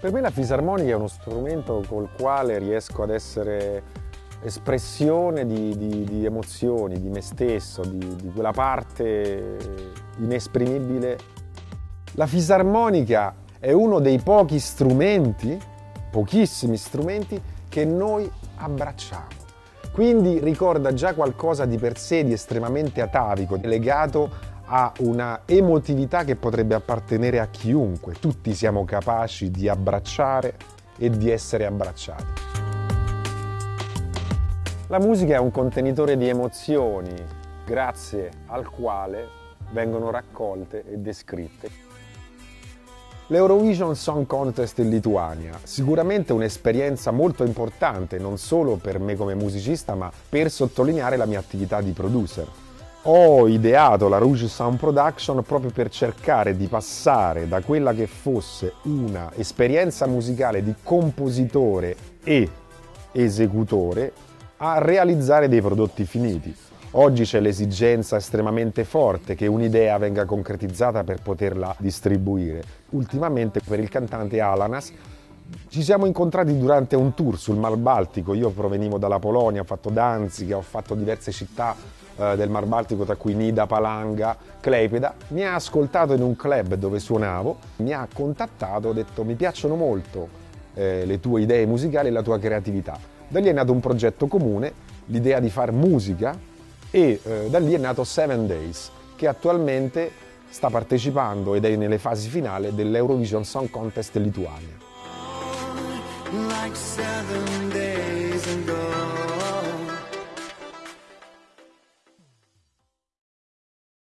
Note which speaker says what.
Speaker 1: Per me la fisarmonica è uno strumento col quale riesco ad essere espressione di, di, di emozioni, di me stesso, di, di quella parte inesprimibile. La fisarmonica è uno dei pochi strumenti, pochissimi strumenti, che noi abbracciamo. Quindi ricorda già qualcosa di per sé di estremamente atavico, legato a una emotività che potrebbe appartenere a chiunque. Tutti siamo capaci di abbracciare e di essere abbracciati. La musica è un contenitore di emozioni grazie al quale vengono raccolte e descritte. L'Eurovision Song Contest in Lituania, sicuramente un'esperienza molto importante non solo per me come musicista ma per sottolineare la mia attività di producer. Ho ideato la Rouge Sound Production proprio per cercare di passare da quella che fosse una esperienza musicale di compositore e esecutore a realizzare dei prodotti finiti. Oggi c'è l'esigenza estremamente forte che un'idea venga concretizzata per poterla distribuire. Ultimamente per il cantante Alanas ci siamo incontrati durante un tour sul Mar Baltico, io provenivo dalla Polonia, ho fatto Danzica, ho fatto diverse città eh, del Mar Baltico tra cui Nida, Palanga, Kleipeda, mi ha ascoltato in un club dove suonavo, mi ha contattato, ho detto mi piacciono molto eh, le tue idee musicali e la tua creatività da lì è nato un progetto comune, l'idea di fare musica e eh, da lì è nato Seven Days, che attualmente sta partecipando ed è nelle fasi finali dell'Eurovision Song Contest Lituania. Like